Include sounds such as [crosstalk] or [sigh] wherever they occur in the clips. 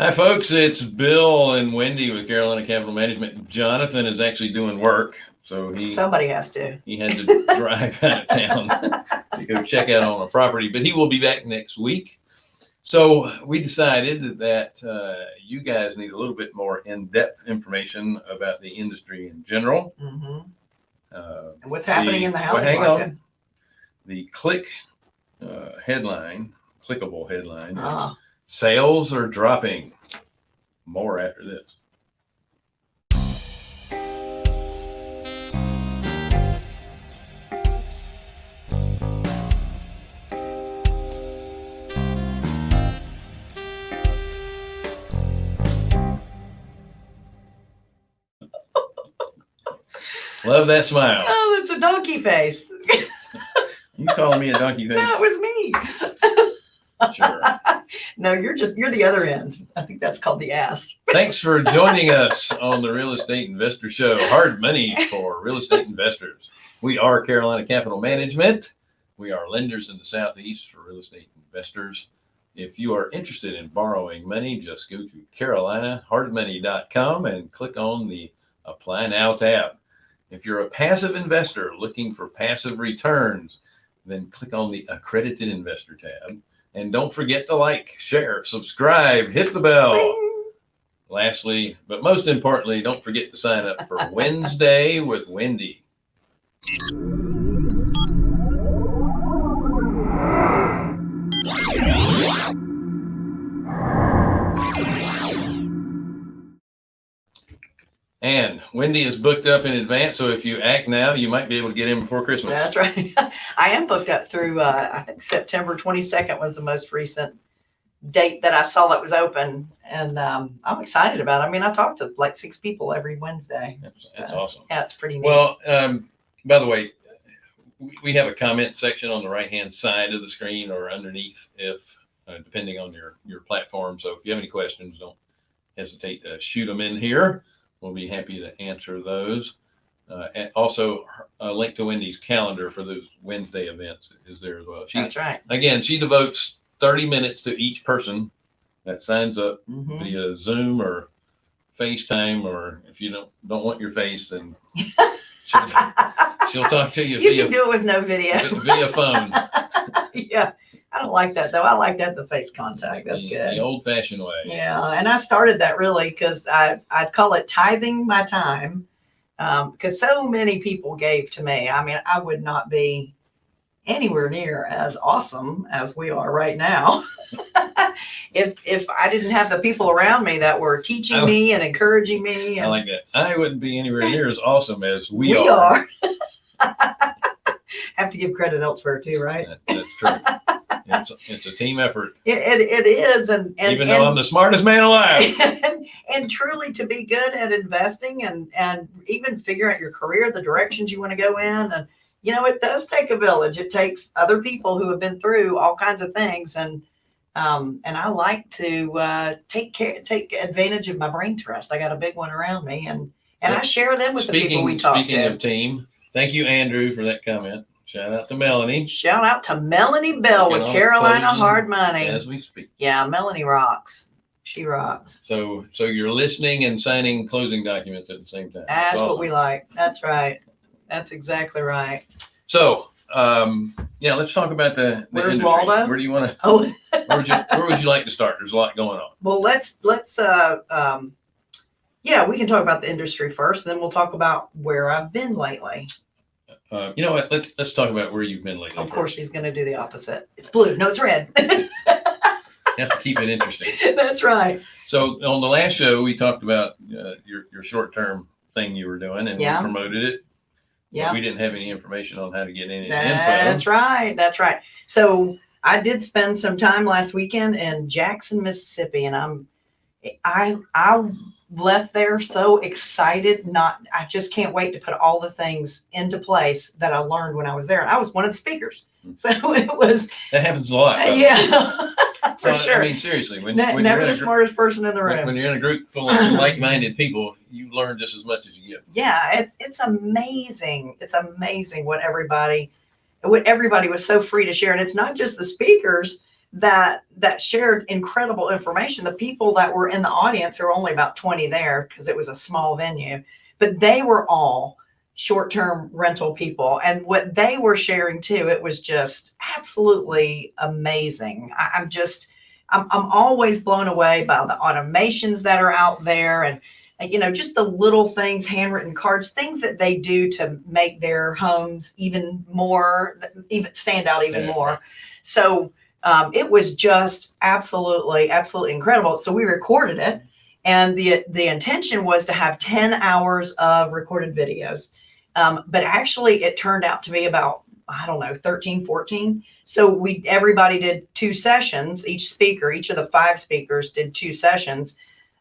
Hi, folks. It's Bill and Wendy with Carolina Capital Management. Jonathan is actually doing work, so he Somebody has to. he had to drive out of town to go check out on a property, but he will be back next week. So we decided that uh, you guys need a little bit more in-depth information about the industry in general. Mhm. Uh, And what's happening The- in the well, housing hang on. market? the click uh, headline, clickable headline, Ah, sales are dropping. More after this. Love that smile. oh, it's a donkey face. You calling me a donkey [laughs] face? That was me. Sure. No, you're just, you're the other end. I think that's called the ass. Thanks for joining us on the Real Estate Investor Show. Hard money for real estate investors. We are Carolina Capital Management. We are lenders in the Southeast for real estate investors. If you are interested in borrowing money, just go to carolinahardmoney.com and click on the Apply Now tab. If you're a passive investor looking for passive returns, then click on the Accredited Investor tab. And don't forget to like, share, subscribe, hit the bell. Bing. Lastly, but most importantly, don't forget to sign up for [laughs] Wednesday with Wendy. And Wendy is booked up in advance, so if you act now, you might be able to get in before Christmas. That's right. [laughs] I am booked up through, uh, I think September 22nd was the most recent date that I saw that was open. And, um, I'm excited about it. I mean, I talk to like six people every Wednesday. That's, that's awesome. Yeah, it's pretty neat. Well, um, by the way, we, we have a comment section on the right hand side of the screen or underneath, if uh, depending on your your platform. So if you have any questions, don't hesitate to shoot them in here. We'll be happy to answer those. Uh, and also, a link to Wendy's calendar for those Wednesday events is there as well. She That's right. again, she devotes 30 minutes to each person that signs up Mhm. via Zoom or FaceTime, or if you don't don't want your face, then [laughs] she'll, she'll talk to you, You via can do it with no video. via phone. [laughs] yeah. I don't like that though. I like that the face contact. That's the, good. The old fashioned way. Yeah, and I started that really because I I call it tithing my time, um, because so many people gave to me. I mean, I would not be anywhere near as awesome as we are right now [laughs] if if I didn't have the people around me that were teaching I- me and encouraging me. I like that. I wouldn't be anywhere near as awesome as we, we are. are. [laughs] have to give credit elsewhere too, right? That- that's true. [laughs] it's, it's a team effort, It, it, it is, and and even and, though I'm the smartest man alive. [laughs] and, and truly to be good at investing and and even figure out your career the directions you want to go in and you know it does take a village it takes other people who have been through all kinds of things and um and i like to uh take care take advantage of my brain trust i got a big one around me and and i share them with the people we talk speaking to Speaking of team, thank you, Andrew, for that comment. Shout out to Melanie shout out to melanie bell with carolina hard money as we speak. yeah melanie rocks she rocks So so you're listening and signing closing documents at the same time. That's awesome. what we like. That's right. That's exactly right. So um yeah, let's talk about the, the Where's industry. Waldo? Where do you want to Oh, where would you where would you like to start? There's a lot going on. well, let's let's uh um yeah, we can talk about the industry first, and then we'll talk about where I've been lately. Uh, you know what? Let, let's talk about where you've been lately. Of course, first. he's going to do the opposite. It's blue. No, it's red. [laughs] You have to keep it interesting. That's right. So on the last show, we talked about uh, your your short term thing you were doing, and Yeah. we promoted it. Yeah. we didn't have any information on how to get any That's info. right. That's right. So I did spend some time last weekend in Jackson, Mississippi, and I'm I I left there so excited. Not I just can't wait to put all the things into place that I learned when I was there. And I was one of the speakers, hmm. so [laughs] it was That happens a lot. yeah [laughs] for Well, sure. I mean, seriously, when, Ne- when never the smartest person in the when, room. when you're in a group full of [laughs] like-minded people, you learn just as much as you give. yeah it's it's amazing it's amazing what everybody what everybody was so free to share and it's not just the speakers that that shared incredible information. The people that were in the audience, there were only about 20 there because it was a small venue, but they were all short-term rental people. And what they were sharing too, it was just absolutely amazing. I, I'm just I'm, I'm always blown away by the automations that are out there and and, you know just the little things handwritten cards things that they do to make their homes even more even stand out even Yeah. more so um, it was just absolutely absolutely incredible. So we recorded it and the the intention was to have 10 hours of recorded videos. Um, but actually it turned out to be about i don't know 13 14 so we everybody did two sessions. Each speaker each of the five speakers did two sessions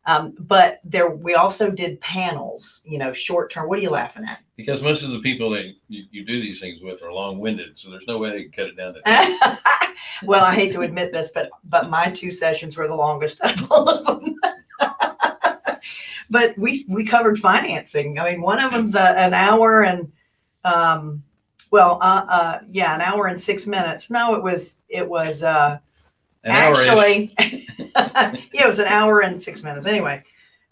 um, but there we also did panels you know short term what are you laughing at Because most of the people that you, you do these things with are long winded, so there's no way they can cut it down to [laughs] well, I hate to admit this, but but my two sessions were the longest of all of them. [laughs] but we we covered financing. I mean, one of them's a, an hour and um, well, uh, uh, yeah, an hour and six minutes. No, it was it was uh, An actually [laughs] yeah, it was an hour and six minutes anyway.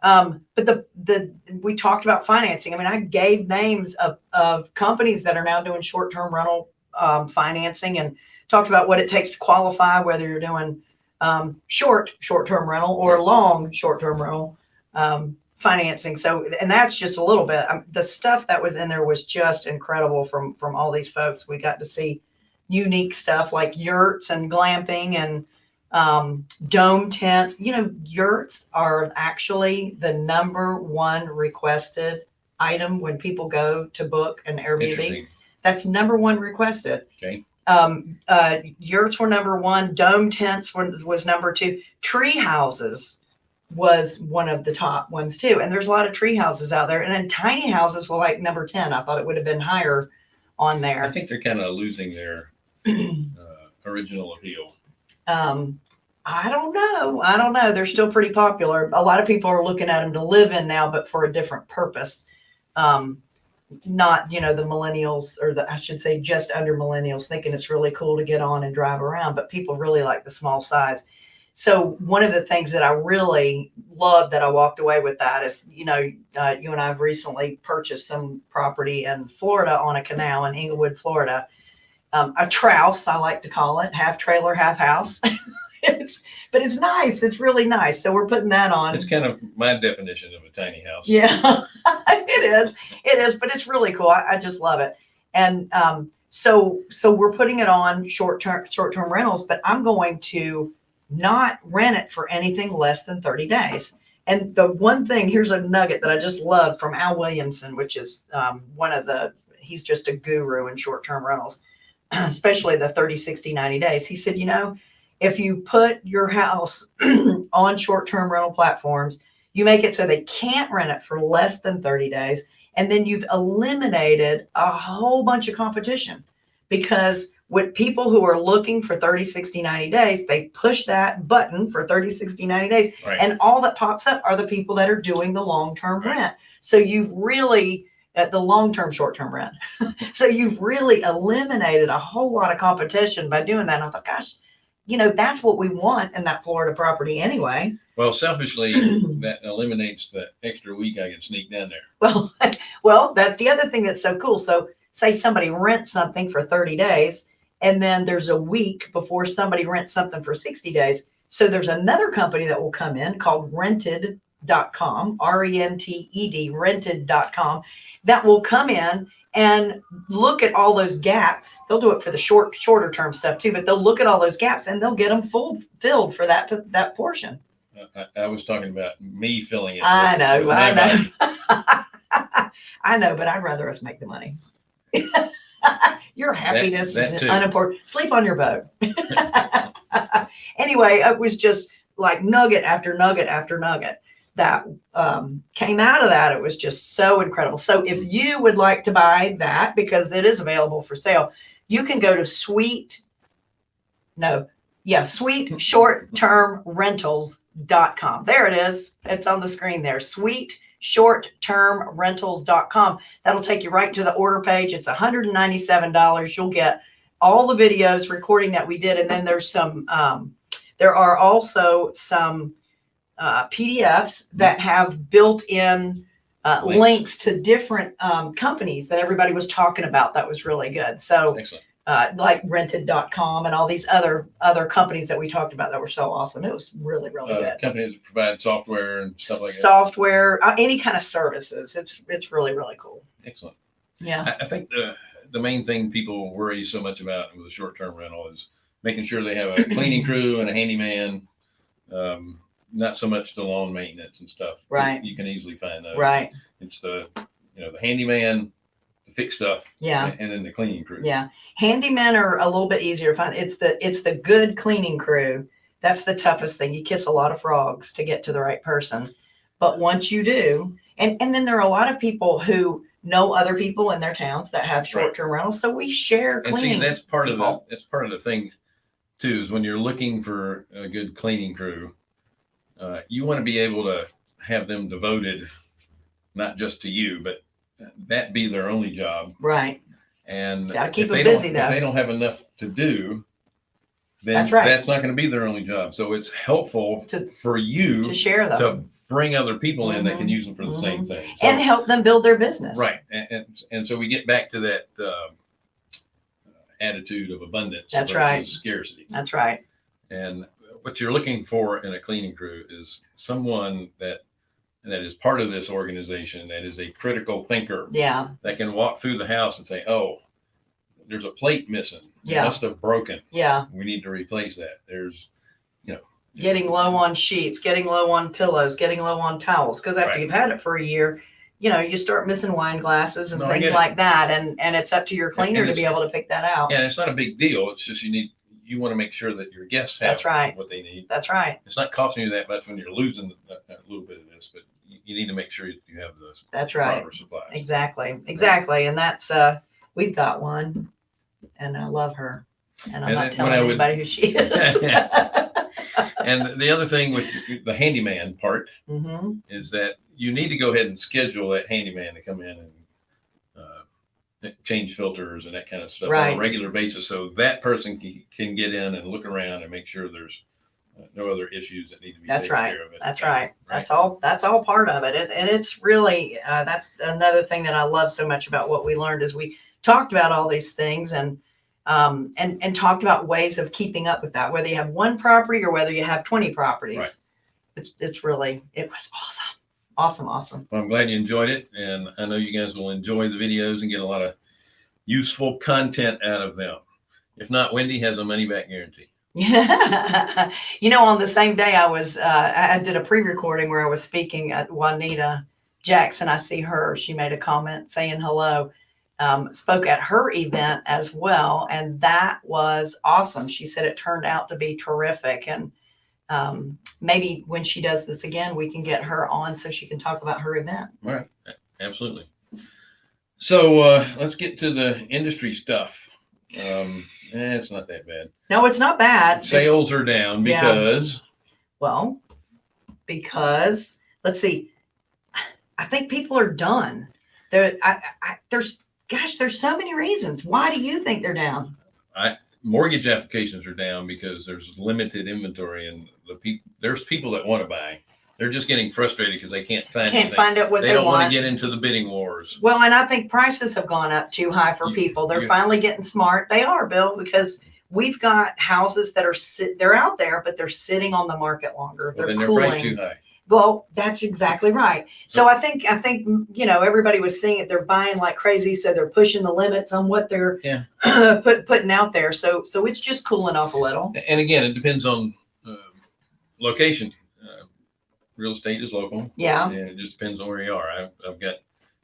Um, but the the we talked about financing. I mean, I gave names of of companies that are now doing short term rental um, financing and talked about what it takes to qualify, whether you're doing um, short short term rental or long short term rental um, financing. So, and that's just a little bit. Um, the stuff that was in there was just incredible from from all these folks. We got to see unique stuff like yurts and glamping and um, dome tents. You know, yurts are actually the number one requested item when people go to book an Airbnb. That's number one requested. Okay. Um, uh, yurts were number one. Dome tents was, was number two. Tree houses was one of the top ones too. And there's a lot of tree houses out there. And then tiny houses were like number 10. I thought it would have been higher on there. I think they're kind of losing their [clears throat] uh, original appeal. Um, I don't know. I don't know. They're still pretty popular. A lot of people are looking at them to live in now, but for a different purpose. Um, not, you know, the millennials or the, I should say just under millennials thinking it's really cool to get on and drive around, but people really like the small size. So one of the things that I really love that I walked away with that is, you know, uh, you and I have recently purchased some property in Florida on a canal in Englewood, Florida. Um, a trouse, I like to call it, half trailer, half house. [laughs] it's, but it's nice. It's really nice. So we're putting that on. It's kind of my definition of a tiny house. Yeah, [laughs] it is. It is, but it's really cool. I, I just love it. And um, so so we're putting it on short term short term rentals, but I'm going to not rent it for anything less than 30 days. And the one thing, here's a nugget that I just love from Al Williamson, which is um, one of the, he's just a guru in short term rentals, [clears throat] especially the 30, 60, 90 days. He said, you know, if you put your house [clears throat] on short term rental platforms, you make it so they can't rent it for less than 30 days. And then you've eliminated a whole bunch of competition because with people who are looking for 30, 60, 90 days, they push that button for 30, 60, 90 days. Right. And all that pops up are the people that are doing the long term Right. rent. So you've really, at the long term, short term rent. [laughs] so you've really eliminated a whole lot of competition by doing that. And I thought, gosh, you know, that's what we want in that Florida property anyway. Well, selfishly, [clears throat] that eliminates the extra week I can sneak down there. Well, [laughs] well, that's the other thing that's so cool. So, say somebody rents something for 30 days, and then there's a week before somebody rents something for 60 days. So, there's another company that will come in called rented.com, R E N T E D, rented.com, that will come in and look at all those gaps. They'll do it for the short, shorter term stuff too, but they'll look at all those gaps and they'll get them full filled for that that portion. I, I, was talking about me filling it. I with- know, with I know. [laughs] I know, but I'd rather us make the money. [laughs] your happiness that is too. unimportant. Sleep on your boat. [laughs] anyway, it was just like nugget after nugget after nugget that um, came out of that. It was just so incredible. So if you would like to buy that because it is available for sale, you can go to Sweet. No, yeah, Sweet Short Term Rentals.com. There it is. It's on the screen there. Sweet short term rentals.com. That'll take you right to the order page. It's $197. You'll get all the videos recording that we did. And then there's some, um, there are also some uh, PDFs that have built in uh, Links. links to different um, companies that everybody was talking about. That was really good. So, Excellent. uh, like rented.com and all these other other companies that we talked about that were so awesome. It was really, really Uh, good. companies that provide software and stuff like that. Software, uh, any kind of services. It's it's really, really cool. Excellent. Yeah. I, I think the, the main thing people worry so much about with a short-term rental is making sure they have a cleaning crew and a handyman. Um, not so much the lawn maintenance and stuff. Right. You can easily find those. Right. It's the, you know, the handyman, the fix stuff, Yeah. and then the cleaning crew. Yeah. Handymen are a little bit easier to find. It's the it's the good cleaning crew. That's the toughest thing. You kiss a lot of frogs to get to the right person. But once you do, and, and then there are a lot of people who know other people in their towns that have short-term rentals. So we share And see, cleaning. that's part of the, that's part of the thing too, is when you're looking for a good cleaning crew, uh, you want to be able to have them devoted, not just to you, but that be their only job. right. And Gotta keep if them they don't- busy, though. If they don't have enough to do, then That's right. that's not going to be their only job. So it's helpful To- for you To share them to bring other people in that can Mhm. use them for the same thing. So- and help them build their business. Right. And, and, and so we get back to that um, attitude of abundance. That's right. Scarcity. That's right. And what you're looking for in a cleaning crew is someone that that is part of this organization that is a critical thinker Yeah. that can walk through the house and say, "Oh, there's a plate missing. It Yeah. must have broken. Yeah. We need to replace that." There's, you know, Getting low on sheets, getting low on pillows, getting low on towels. Because after Right. you've had it for a year, you know, you start missing wine glasses and No, things like that. And and it's up to your cleaner to be able to pick that out. Yeah, it's not a big deal. It's just you need you want to make sure that your guests have That's right. what they need. That's right. It's not costing you that much when you're losing a, a little bit of this, but you, you need to make sure you have the That's right. proper supplies. Exactly. Exactly. And that's uh we've got one and I love her. And I'm And not telling I would- anybody who she is. [laughs] And the other thing with the handyman part hmm is that you need to go ahead and schedule that handyman to come in and change filters and that kind of stuff on Right. a regular basis, so that person can, can get in and look around and make sure there's uh, no other issues that need to be That's taken right. care of. at the That's time, right. That's all. That's all part of it. it and it's really uh, that's another thing that I love so much about what we learned is we talked about all these things and um, and and talked about ways of keeping up with that. Whether you have one property or whether you have twenty properties, Right. it's it's really it was awesome, awesome, awesome. Well, I'm glad you enjoyed it, and I know you guys will enjoy the videos and get a lot of useful content out of them. If not, Wendy has a money back guarantee. [laughs] You know, on the same day I was, uh, I I did a pre-recording where I was speaking at Juanita Jackson. I see her. She made a comment saying hello. Um, spoke at her event as well, and that was awesome. She said it turned out to be terrific, and um, maybe when she does this again, we can get her on so she can talk about her event. All right, absolutely. So uh, let's get to the industry stuff. Um, eh, it's not that bad. No, it's not bad. It's- Sales are down Yeah. because Well, because let's see, I think people are done. There, I, I, there's, gosh, there's so many reasons. Why do you think they're down? Mortgage applications are down because there's limited inventory and the people there's people that want to buy. They're just getting frustrated because they can't find Can't anything. find out what they they, don't want want. to get into the bidding wars. well, and I think prices have gone up too high for You- people. They're you- finally getting smart. They are, Bill, because we've got houses that are sit, they're out there, but they're sitting on the market longer. Well, They're then they're cooling. priced too high. Well, that's exactly right. So I think I think you know everybody was seeing it. They're buying like crazy, so they're pushing the limits on what they're Yeah. [clears throat] put putting out there. So so it's just cooling off a little. And again, it depends on uh, location. Uh, real estate is local. Yeah, And it just depends on where you are. I've, I've got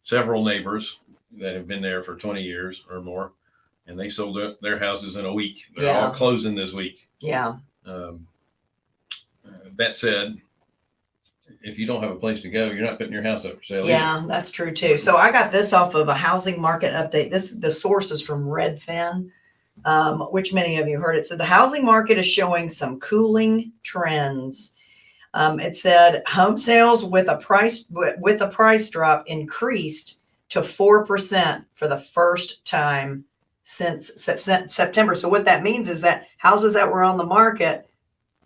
several neighbors that have been there for 20 years or more, and they sold their, their houses in a week. They're Yeah. all closing this week. yeah, Um, uh, that said, if you don't have a place to go, you're not putting your house up for sale. either. yeah. That's true too. So I got this off of a housing market update. This the source is from Redfin, um, which many of you heard it. So the housing market is showing some cooling trends. Um, it said home sales with a price with a price drop increased to four percent for the first time since Sep- Sep- September. So what that means is that houses that were on the market,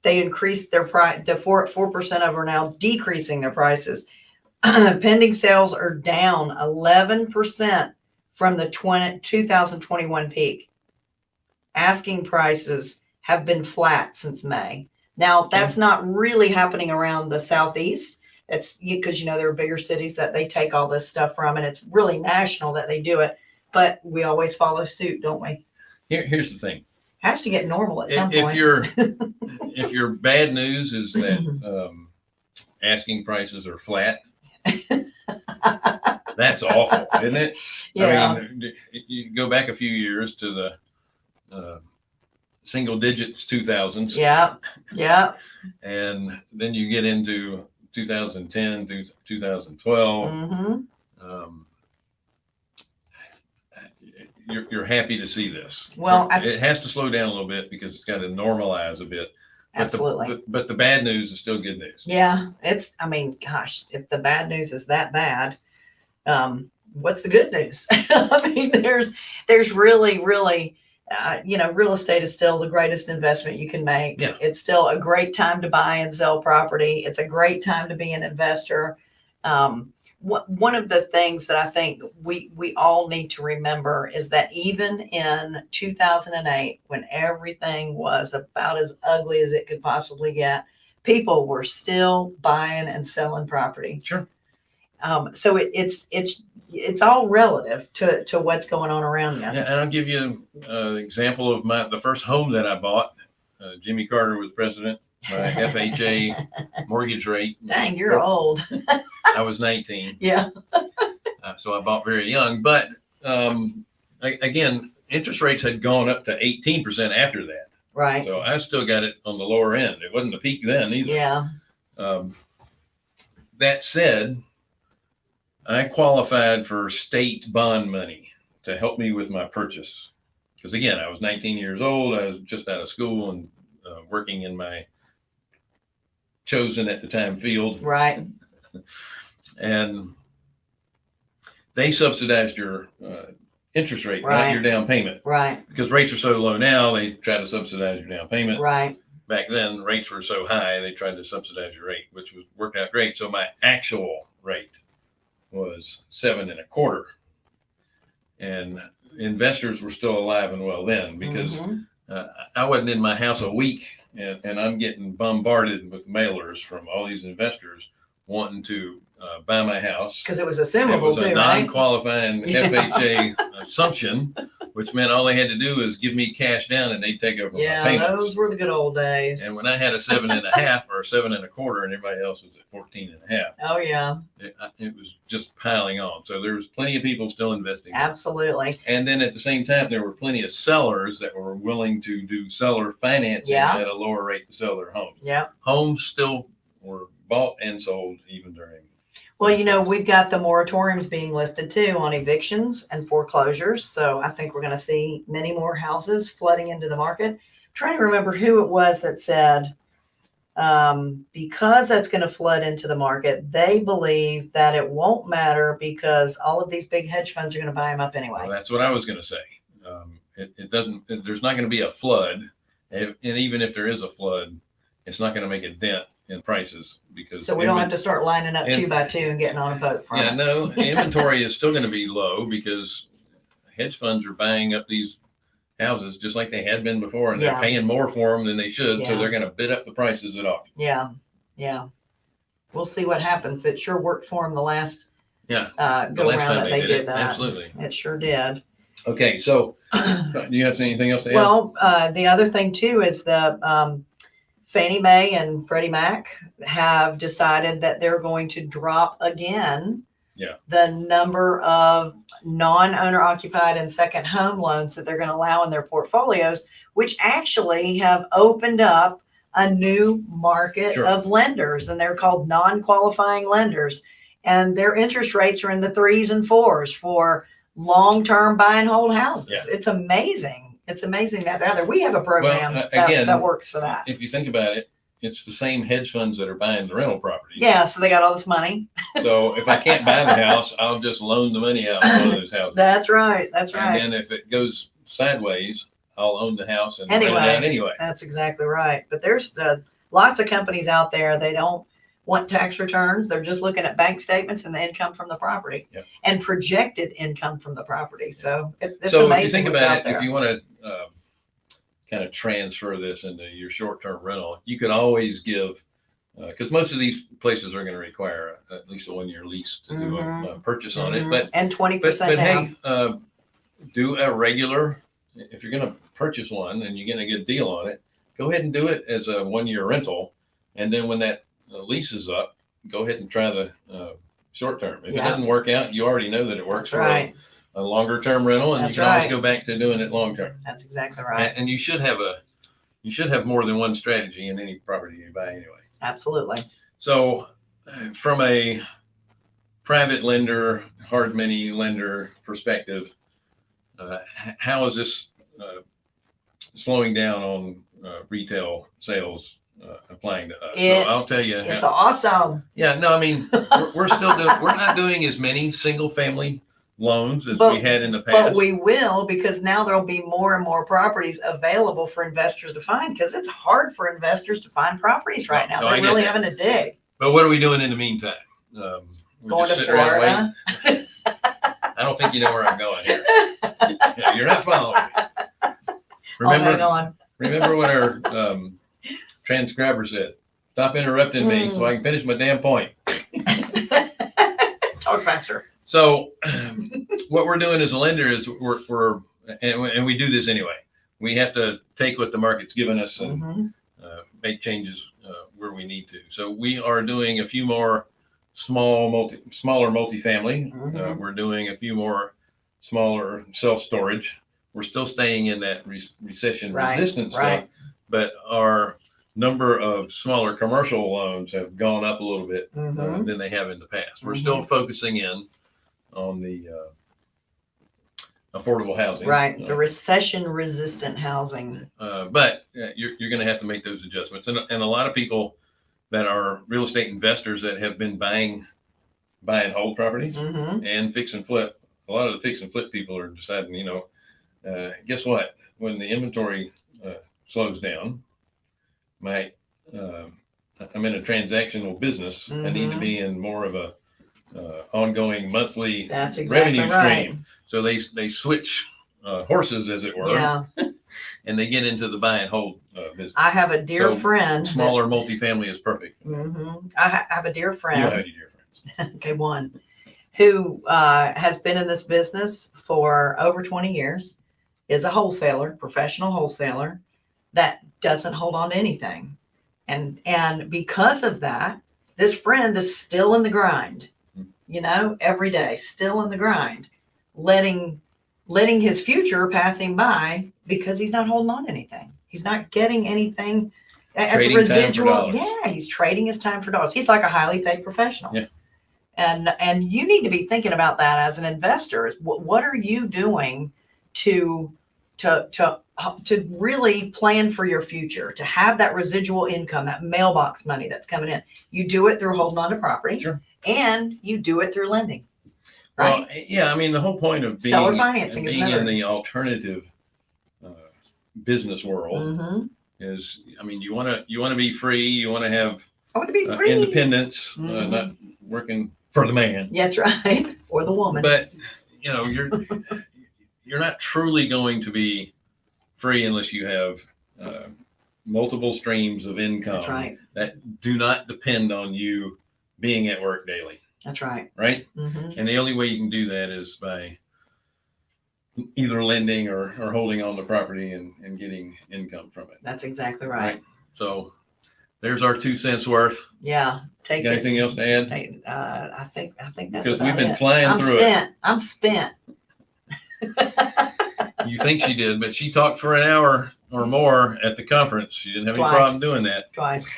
they increased their price, the four, four percent of them are now decreasing their prices. [clears throat] Pending sales are down eleven percent from the 20 2021 peak. Asking prices have been flat since May. Now, that's mm. not really happening around the southeast. It's because you know there are bigger cities that they take all this stuff from, and it's really national that they do it. But we always follow suit, don't we? Here, here's the thing. Has to get normal at some If, if your [laughs] if your bad news is that um, asking prices are flat, that's awful, isn't it? yeah, I mean, you go back a few years to the uh, single digits 2000s, yeah, yeah. and then you get into 2010 through 2012. hmm Um, you're, you're happy to see this. Well, I- it has to slow down a little bit because it's got to normalize a bit. But the- Absolutely. but- But the bad news is still good news. Yeah, it's, I mean, gosh, if the bad news is that bad, um, what's the good news? [laughs] I mean, there's, there's really, really, uh, you know, real estate is still the greatest investment you can make. Yeah. It's still a great time to buy and sell property. It's a great time to be an investor. Um, one of the things that I think we, we all need to remember is that even in 2008, when everything was about as ugly as it could possibly get, people were still buying and selling property. Sure. Um, so it, it's it's it's all relative to to what's going on around you. Yeah, and I'll give you an example of my the first home that I bought. Uh, Jimmy Carter was president. My FHA [laughs] mortgage rate. Dang, you're old. I was 19. [laughs] Yeah. Uh, so I bought very young. But um, a- again, interest rates had gone up to 18% after that. Right. So I still got it on the lower end. It wasn't a peak then either. Yeah. Um, that said, I qualified for state bond money to help me with my purchase. Because again, I was 19 years old. I was just out of school and uh, working in my chosen at the time field. Right. [laughs] And they subsidized your uh, interest rate, not your down payment. Right. Because rates are so low now, they try to subsidize your down payment Right. back then rates were so high they tried to subsidize your rate which was worked out great so my actual rate was seven and a quarter and investors were still alive and well then because Mhm. uh, i wasn't in my house a week and, and i'm getting bombarded with mailers from all these investors wanting to uh, buy my house Because it was it was a too, right? non-qualifying [laughs] Yeah. FHA assumption, which meant all they had to do is give me cash down and they'd take over my Yeah, payments. those were the good old days. And when I had a seven and a half or a seven and a quarter and everybody else was at 14 and a half, Oh yeah, it, I- it was just piling on. So there was plenty of people still investing. absolutely. And then at the same time, there were plenty of sellers that were willing to do seller financing Yeah. at a lower rate to sell their homes. Yeah. Homes still were bought and sold even during. Well, you know, we've got the moratoriums being lifted too on evictions and foreclosures. So I think we're going to see many more houses flooding into the market. I'm trying to remember who it was that said, um, because that's going to flood into the market, they believe that it won't matter because all of these big hedge funds are going to buy them up anyway. Well, that's what I was going to say. Um, it, it doesn't, it- there's not going to be a flood. And, and even if there is a flood, it's not going to make a dent in prices because. So we don't have to start lining up two by two and getting on a boat from Yeah, it. no, [laughs] inventory is still going to be low because hedge funds are buying up these houses just like they had been before and they're paying more for them than they should. So they're going to bid up the prices at auction. Yeah, yeah. We'll see what happens. It sure worked for them the last Yeah. uh, The go last time that they they did did that. Absolutely. It sure did. Okay. So do you have anything else to add? Well, uh, the other thing too is the um, Fannie Mae and Freddie Mac have decided that they're going to drop again Yeah. the number of non-owner occupied and second home loans that they're going to allow in their portfolios, which actually have opened up a new market Sure. of lenders, and they're called non-qualifying lenders. And their interest rates are in the threes and fours for long-term buy and hold houses. Yeah. It's amazing. It's amazing that out there. We have a program uh, that, again- that works for that. if you think about it, it's the same hedge funds that are buying the rental property. Yeah, so they got all this money. So if I can't buy the house, I'll just loan the money out on one of those houses. That's right. That's right. And right. then if it goes sideways, I'll own the house and rent it Anyway. out anyway. That's exactly right. But there's the lots of companies out there, they don't want tax returns. They're just looking at bank statements and the income from the property Yep. and projected income from the property. So it, it's So if you amazing think what's about it, there. if you want to uh, kind of transfer this into your short-term rental, you can always give, because most of these places are going to require at least a one-year lease to do a, Mhm. a purchase on it. Mhm. But And twenty but, percent but down. hey, uh, do a regular. If you're going to purchase one and you're getting a good deal on it, go ahead and do it as a one-year rental, and then when that uh, lease is up, go ahead and try the uh, short term. If Yeah. it doesn't work out, you already know that it works for a- right. a, longer term rental, and That's you can always right. go back to doing it long term. That's exactly right. and you should have a you should have more than one strategy in any property you buy anyway. Absolutely. So, uh, from a private lender, hard money lender perspective, uh, h- how is this uh, slowing down on uh, retail sales uh, applying to us? so It- I'll tell you. It's awesome. yeah, no, I mean we're, we're still doing. We're not doing as many single family loans as But- we had in the past. But past. we will because now there'll be more and more properties available for investors to find because it's hard for investors to find properties right now. No, I They're get really that. having to dig. but what are we doing in the meantime? Um, we Going just to sit around waiting? Florida. I don't think you know where I'm going here. [laughs] Yeah, you're not following me. Remember, on. remember what our um, transcriber said. Stop interrupting me so I can finish my damn point. [laughs] Talk faster. So, [clears throat] what we're doing as a lender is we're, we're and, we- and we do this anyway. We have to take what the market's given us and Mhm. uh, make changes uh, where we need to. So we are doing a few more small multi, smaller multifamily. Uh, Mhm. we're doing a few more smaller self storage. We're still staying in that re- recession Right, resistant stuff, but our number of smaller commercial loans have gone up a little bit uh, Mhm. than they have in the past. We're still focusing in on the uh, affordable housing, Right. Uh, The recession resistant housing. uh, but uh, you're, you're going to have to make those adjustments. And, and a lot of people that are real estate investors that have been buying, buy and hold properties hmm and fix and flip. A lot of the fix and flip people are deciding, you know, uh, guess what? When the inventory uh, slows down, my uh, I'm in a transactional business. I need to Mhm. be in more of a uh, ongoing monthly That's exactly revenue right. stream. So they they switch uh, horses, as it were, Yeah. [laughs] and they get into the buy and hold uh, business. I have a dear So, friend. that- Smaller multifamily is perfect. You Mhm. I ha- have a dear friend. know how you dear friends. [laughs] okay, one who uh, has been in this business for over 20 years, is a wholesaler, professional wholesaler that doesn't hold on to anything. And and because of that, this friend is still in the grind, you know, every day, still in the grind, letting letting his future pass him by because he's not holding on to anything. He's not getting anything as Trading a residual. Yeah, he's trading his time for dollars. He's like a highly paid professional. Yeah. And and you need to be thinking about that as an investor. What what are you doing to to to to really plan for your future, to have that residual income, that mailbox money that's coming in. You do it through holding on to property, Sure. and you do it through lending. Right? Well, yeah, I mean the whole point of being Seller financing is being in the alternative uh, business world Mhm. is, I mean, you want to you want to be free. You want to have I want to be uh, free. independence, uh, Mhm. not working for the man. That's right. [laughs] Or the woman. But you know, you're you're not truly going to be free unless you have uh, multiple streams of income that's right. that do not depend on you being at work daily, That's right. right? hmm And the only way you can do that is by either lending or, or holding on the property and, and getting income from it. That's exactly right. So there's our two cents worth. Yeah. Take it. anything else to add? Take, uh, I think I think that's Because we've been it. flying I'm through spent. I'm spent. You think she did, but she talked for an hour or more at the conference. She didn't have any problem doing that. Twice.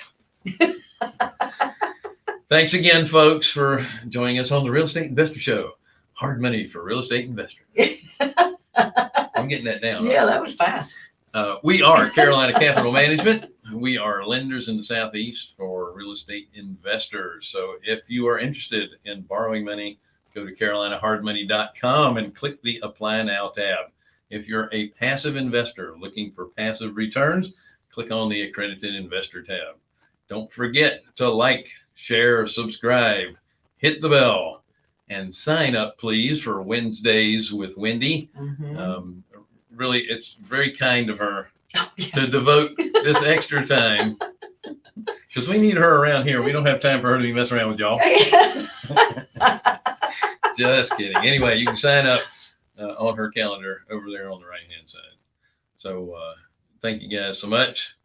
Thanks again, folks, for joining us on the Real Estate Investor Show. Hard money for real estate investors. I'm getting that down. Yeah, that was fast. Uh, we are Carolina Capital Management. We are lenders in the Southeast for real estate investors. So if you are interested in borrowing money, go to carolinahardmoney.com and click the Apply Now tab. If you're a passive investor looking for passive returns, click on the accredited investor tab. Don't forget to like, share, subscribe, hit the bell, and sign up, please, for Wednesdays with Wendy. Mhm. Um, really, it's very kind of her Oh, yeah. to devote this extra time [laughs] because we need her around here. We don't have time for her to be messing around with y'all. [laughs] [laughs] Just kidding. Anyway, you can sign up uh, on her calendar over there on the right hand side. So uh, thank you guys so much.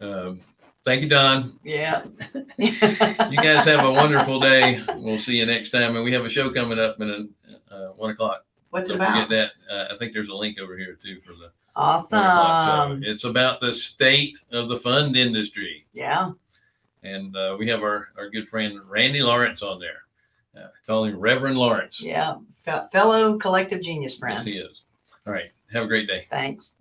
Um, thank you, Don. yeah. [laughs] You guys have a wonderful day. We'll see you next time. And we have a show coming up in uh, one o'clock. What's Don't forget about? that. Uh, I think there's a link over here too for the Awesome. It's about the state of the fund industry. Yeah. And uh, we have our, our good friend Randy Lawrence on there. Uh, call him Reverend Lawrence. Yeah. Fe- Fellow collective genius friend. Yes, he is. All right. Have a great day. Thanks.